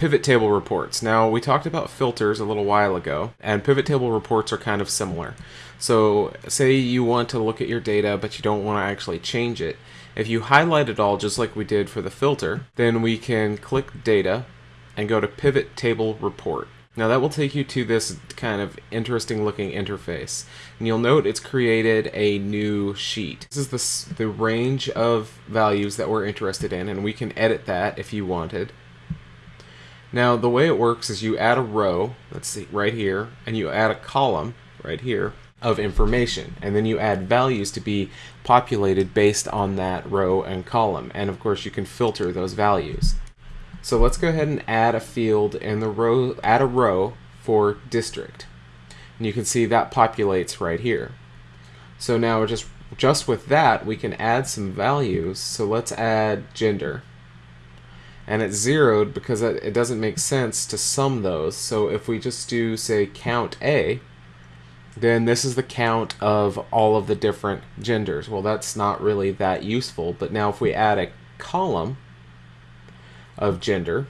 pivot table reports. Now, we talked about filters a little while ago, and pivot table reports are kind of similar. So, say you want to look at your data, but you don't want to actually change it. If you highlight it all just like we did for the filter, then we can click Data and go to Pivot Table Report. Now that will take you to this kind of interesting looking interface. And you'll note it's created a new sheet. This is the, the range of values that we're interested in, and we can edit that if you wanted. Now the way it works is you add a row, let's see, right here, and you add a column, right here, of information. And then you add values to be populated based on that row and column. And of course you can filter those values. So let's go ahead and add a field in the row, add a row for district. And you can see that populates right here. So now just, just with that, we can add some values. So let's add gender. And it's zeroed because it doesn't make sense to sum those. So if we just do, say, count A, then this is the count of all of the different genders. Well, that's not really that useful, but now if we add a column, of gender.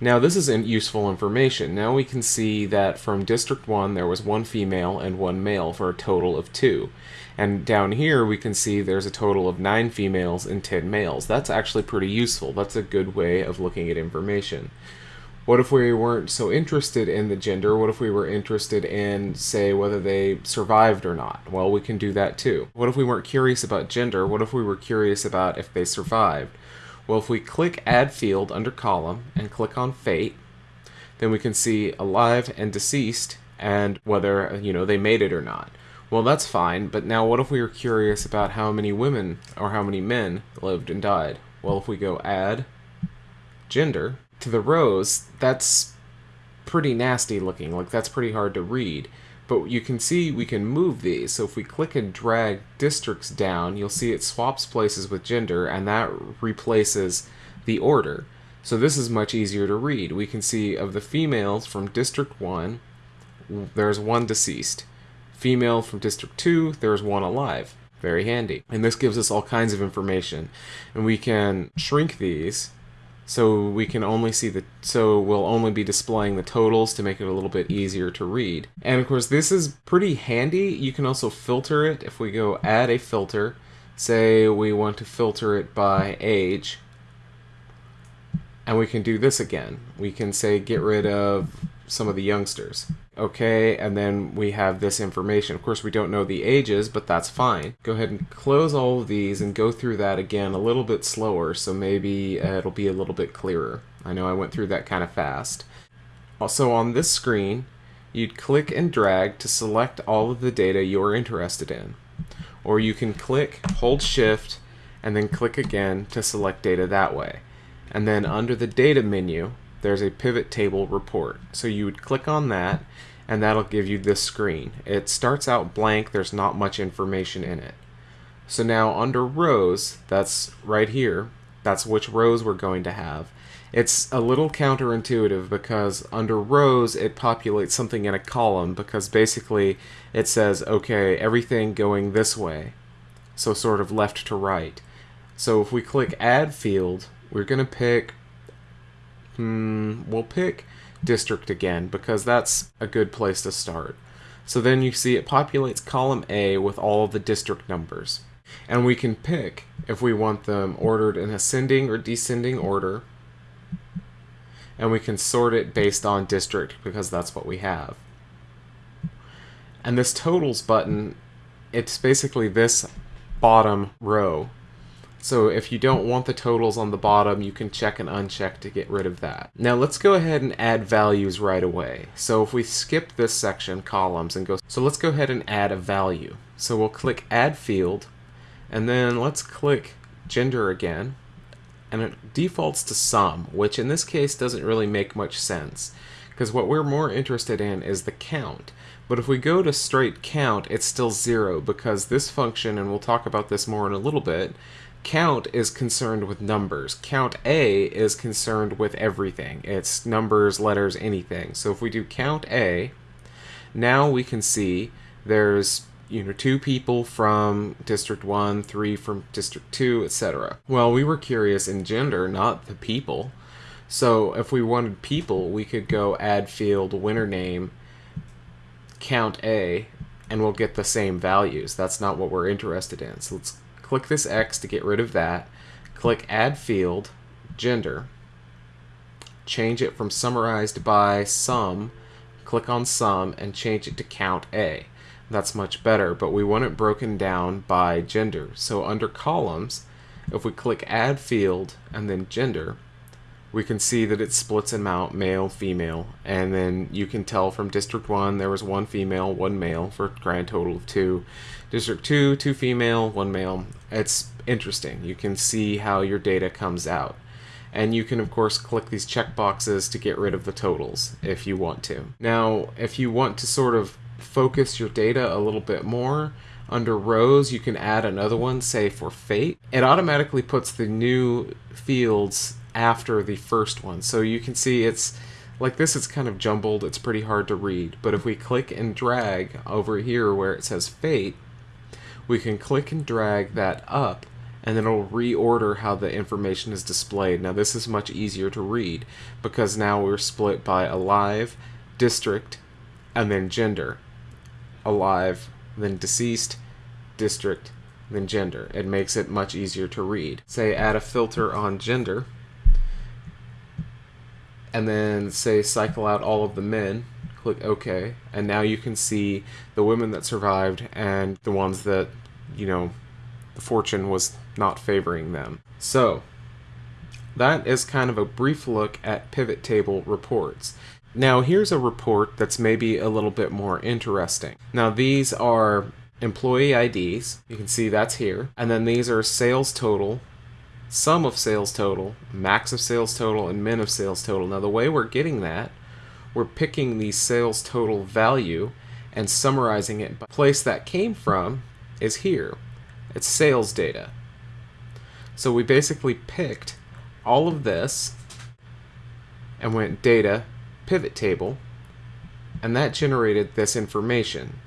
Now this is useful information. Now we can see that from District 1 there was one female and one male for a total of two. And down here we can see there's a total of nine females and 10 males. That's actually pretty useful. That's a good way of looking at information. What if we weren't so interested in the gender? What if we were interested in, say, whether they survived or not? Well, we can do that too. What if we weren't curious about gender? What if we were curious about if they survived? Well, if we click Add Field under Column and click on Fate, then we can see alive and deceased and whether, you know, they made it or not. Well, that's fine, but now what if we were curious about how many women or how many men lived and died? Well, if we go Add Gender to the rows, that's pretty nasty looking. Like, that's pretty hard to read. But you can see we can move these. So if we click and drag districts down, you'll see it swaps places with gender, and that replaces the order. So this is much easier to read. We can see of the females from District 1, there's one deceased. Female from District 2, there's one alive. Very handy. And this gives us all kinds of information. And we can shrink these so we can only see the so we'll only be displaying the totals to make it a little bit easier to read and of course this is pretty handy you can also filter it if we go add a filter say we want to filter it by age and we can do this again we can say get rid of some of the youngsters. Okay, and then we have this information. Of course, we don't know the ages, but that's fine. Go ahead and close all of these and go through that again a little bit slower, so maybe uh, it'll be a little bit clearer. I know I went through that kind of fast. Also on this screen, you'd click and drag to select all of the data you're interested in. Or you can click, hold shift, and then click again to select data that way. And then under the data menu, there's a pivot table report. So you would click on that and that'll give you this screen. It starts out blank, there's not much information in it. So now under rows, that's right here, that's which rows we're going to have. It's a little counterintuitive because under rows it populates something in a column because basically it says, okay, everything going this way. So sort of left to right. So if we click add field, we're going to pick Hmm, we'll pick district again because that's a good place to start. So then you see it populates column A with all the district numbers. And we can pick if we want them ordered in ascending or descending order. And we can sort it based on district because that's what we have. And this totals button, it's basically this bottom row so if you don't want the totals on the bottom, you can check and uncheck to get rid of that. Now let's go ahead and add values right away. So if we skip this section, columns, and go, so let's go ahead and add a value. So we'll click add field, and then let's click gender again, and it defaults to sum, which in this case doesn't really make much sense, because what we're more interested in is the count. But if we go to straight count, it's still zero, because this function, and we'll talk about this more in a little bit, count is concerned with numbers. Count A is concerned with everything. It's numbers, letters, anything. So if we do count A, now we can see there's you know two people from district 1, 3 from district 2, etc. Well, we were curious in gender, not the people. So if we wanted people, we could go add field winner name, count A, and we'll get the same values. That's not what we're interested in. So let's click this X to get rid of that. Click add field, gender. Change it from summarized by sum. Click on sum and change it to count A. That's much better, but we want it broken down by gender. So under columns, if we click add field and then gender, we can see that it splits them out male, female, and then you can tell from District 1 there was one female, one male for a grand total of two. District 2, two female, one male. It's interesting. You can see how your data comes out. And you can, of course, click these checkboxes to get rid of the totals if you want to. Now, if you want to sort of focus your data a little bit more, under rows you can add another one, say for fate. It automatically puts the new fields after the first one. So you can see it's like this it's kind of jumbled, it's pretty hard to read. But if we click and drag over here where it says fate, we can click and drag that up and then it'll reorder how the information is displayed. Now this is much easier to read because now we're split by alive, district, and then gender alive, then deceased, district, then gender. It makes it much easier to read. Say add a filter on gender, and then say cycle out all of the men, click OK, and now you can see the women that survived and the ones that, you know, the fortune was not favoring them. So, that is kind of a brief look at pivot table reports. Now here's a report that's maybe a little bit more interesting. Now these are employee IDs, you can see that's here, and then these are sales total, sum of sales total, max of sales total, and min of sales total. Now the way we're getting that, we're picking the sales total value and summarizing it. The place that came from is here. It's sales data. So we basically picked all of this and went data pivot table, and that generated this information.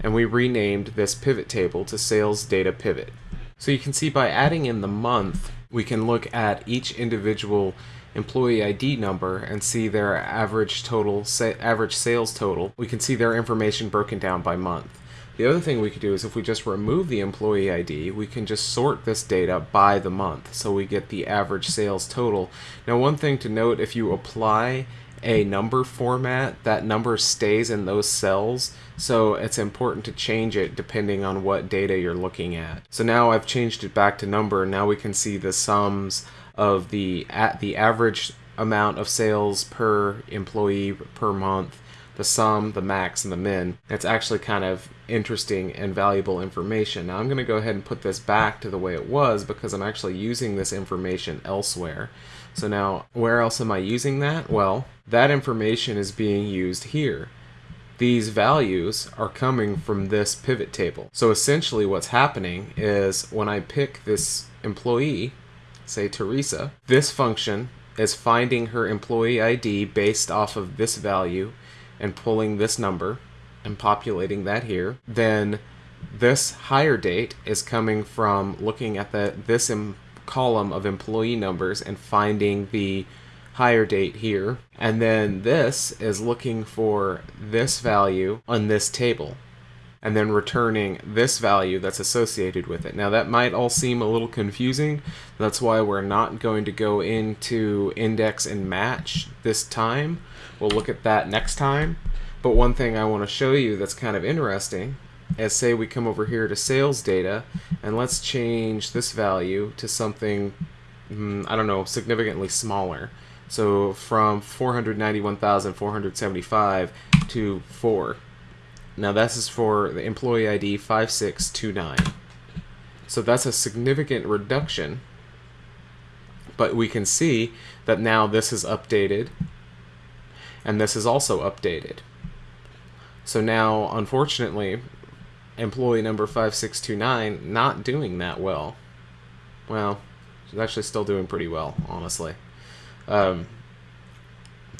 And we renamed this pivot table to sales data pivot. So you can see by adding in the month, we can look at each individual employee ID number and see their average total, sa average sales total. We can see their information broken down by month. The other thing we could do is if we just remove the employee ID, we can just sort this data by the month so we get the average sales total. Now one thing to note, if you apply a number format, that number stays in those cells, so it's important to change it depending on what data you're looking at. So now I've changed it back to number, now we can see the sums of the at the average amount of sales per employee per month, the sum, the max, and the min. It's actually kind of interesting and valuable information. Now I'm going to go ahead and put this back to the way it was because I'm actually using this information elsewhere. So now, where else am I using that? Well, that information is being used here. These values are coming from this pivot table. So essentially what's happening is when I pick this employee, say Teresa, this function is finding her employee ID based off of this value and pulling this number and populating that here. Then this hire date is coming from looking at the this column of employee numbers and finding the hire date here. And then this is looking for this value on this table and then returning this value that's associated with it. Now that might all seem a little confusing. That's why we're not going to go into index and match this time. We'll look at that next time. But one thing I want to show you that's kind of interesting as say we come over here to sales data and let's change this value to something mm, I don't know significantly smaller. So from 491,475 to 4 now this is for the employee ID 5629 so that's a significant reduction but we can see that now this is updated and this is also updated. So now, unfortunately, employee number 5629 not doing that well. Well, she's actually still doing pretty well, honestly. Um,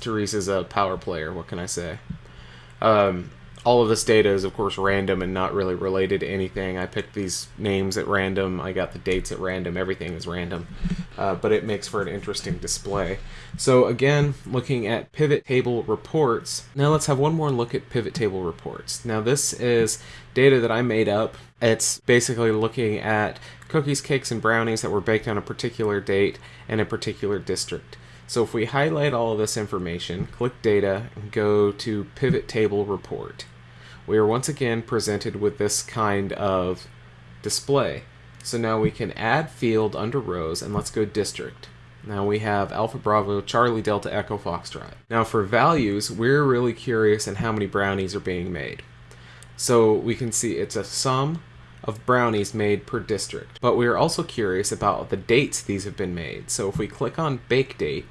Teresa's a power player, what can I say? Um, all of this data is, of course, random and not really related to anything. I picked these names at random. I got the dates at random. Everything is random. uh, but it makes for an interesting display. So again, looking at pivot table reports. Now let's have one more look at pivot table reports. Now this is data that I made up. It's basically looking at cookies, cakes, and brownies that were baked on a particular date in a particular district. So if we highlight all of this information, click data, and go to pivot table report, we are once again presented with this kind of display. So now we can add field under rows and let's go district. Now we have Alpha Bravo, Charlie Delta Echo Foxtrot. Now for values, we're really curious in how many brownies are being made. So we can see it's a sum of brownies made per district. But we are also curious about the dates these have been made. So if we click on bake date,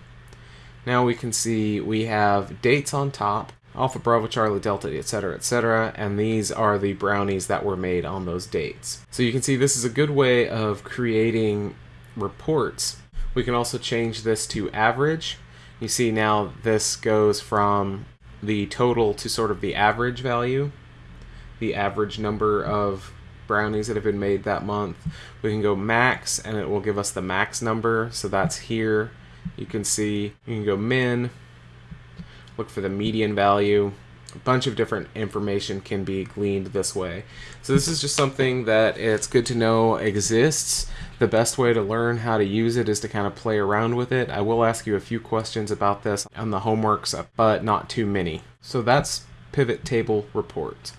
now we can see we have dates on top Alpha Bravo Charlie Delta, etc., etc., and these are the brownies that were made on those dates. So you can see this is a good way of creating reports. We can also change this to average. You see now this goes from the total to sort of the average value, the average number of brownies that have been made that month. We can go max and it will give us the max number, so that's here. You can see, you can go min, look for the median value. A bunch of different information can be gleaned this way. So this is just something that it's good to know exists. The best way to learn how to use it is to kind of play around with it. I will ask you a few questions about this on the homeworks, but not too many. So that's pivot table reports.